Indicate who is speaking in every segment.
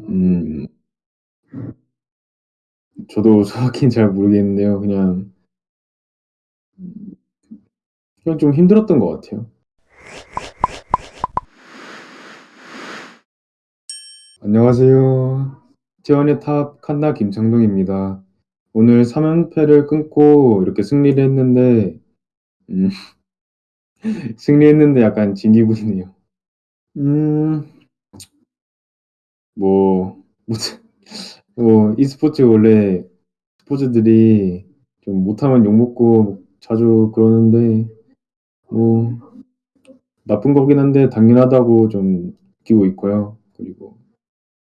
Speaker 1: 음. 저도 정확히는 잘 모르겠는데요. 그냥 그냥 좀 힘들었던 것 같아요. 안녕하세요. 티원의 탑 칸나 김창동입니다. 오늘 3 연패를 끊고 이렇게 승리를 했는데 음 승리했는데 약간 진 기분이네요. 음. 뭐뭐 e스포츠 원래 스포츠들이 좀 못하면 욕먹고 자주 그러는데 뭐 나쁜 거긴 한데 당연하다고 좀 느끼고 있고요. 그리고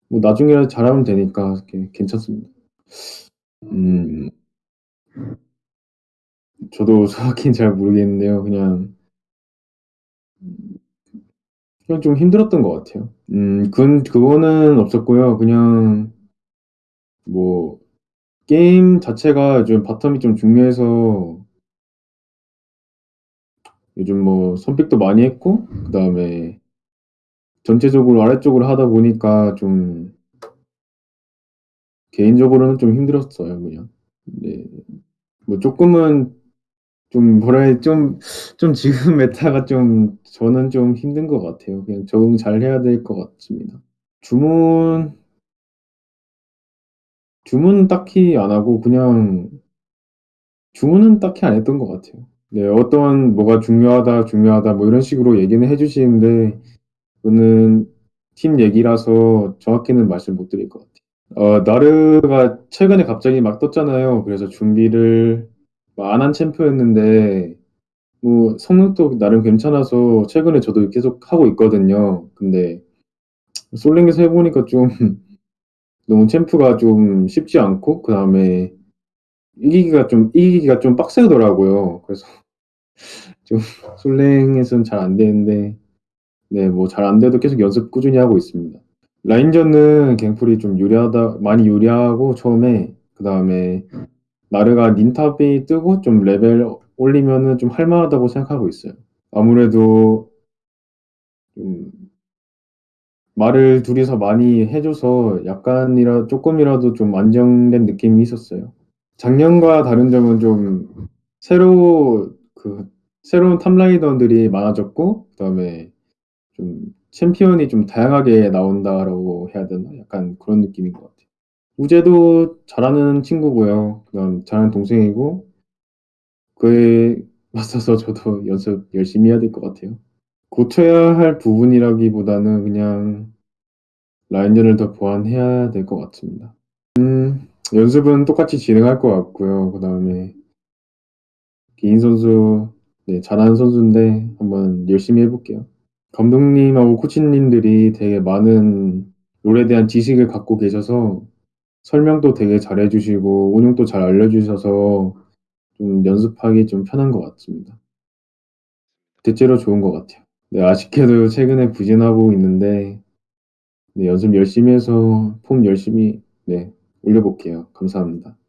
Speaker 1: 뭐 나중에라도 잘하면 되니까 괜 괜찮습니다. 음. 저도 정확히는 잘 모르겠는데요. 그냥 그냥 좀 힘들었던 것 같아요. 음 그건 그거는 없었고요. 그냥 뭐 게임 자체가 요즘 bottom이 좀 중요해서 요즘 뭐 선pick도 많이 했고 그다음에 전체적으로 아래쪽으로 하다 보니까 좀 개인적으로는 좀 힘들었어요 그냥. 네. 뭐 쪼끔은 좀 뭐라 해야 좀좀 지금 메타가 좀 저는 좀 힘든 것 같아요. 그냥 적응 잘 해야 될 것 같습니다. 주문 주문은 딱히 안 하고 그냥 주문은 딱히 안 했던 것 같아요. 네 어떤 "뭐가 중요하다, 중요하다." 뭐 이런 식으로 얘기는 해 주시는데 그거는 팀 얘기라서 정확히는 말씀 못 드릴 것 같아요. 어 나르가 최근에 갑자기 막 떴잖아요. 그래서 준비를 뭐 안한 챔프였는데 뭐 성능도 나름 괜찮아서 최근에 저도 계속 하고 있거든요. 근데 솔랭에서 해 보니까 좀 너무 챔프가 좀 쉽지 않고 그 다음에 이기기가 좀 이기기가 좀 빡세더라고요. 그래서 좀 솔랭에서는 잘 안 되는데 네 뭐 잘 안 돼도 계속 연습 꾸준히 하고 있습니다. 라인전은 갱플이 좀 유리하다 많이 유리하고 처음에 그 다음에 나르가 닌탑이 뜨고 좀 레벨 올리면은 좀 할 만하다고 생각하고 있어요. 아무래도 음 말을 둘이서 많이 해 줘서 약간이라 쪼끔이라도 좀 안정된 느낌이 있었어요. 작년과 다른 점은 좀 새로 그 새로운 top laner들이 많아졌고 그다음에 좀 '챔피언이 좀 다양하게 나온다.'라고 해야 되나 약간 그런 느낌인 것 같아요. 우재도 잘하는 친구고요. 그다음 잘하는 동생이고 그에 맞서서 저도 연습 열심히 해야 될 것 같아요. 고쳐야 할 부분이라기보다는 그냥 라인전을 더 보완해야 될 것 같습니다. 음 연습은 똑같이 진행할 것 같고요. 그 다음에 개인 선수 네 잘하는 선수인데 한번 열심히 해 볼게요. 감독님하고 코치님들이 되게 많은 롤에 대한 지식을 갖고 계셔서 설명도 되게 잘해 주시고 운영도 잘 알려 주셔서 좀 연습하기 좀 편한 것 같습니다. 대체로 좋은 것 같아요. 네 아쉽게도 최근에 부진하고 있는데 네 연습 열심히 해서 폼 열심히 네 올려 볼게요. 감사합니다.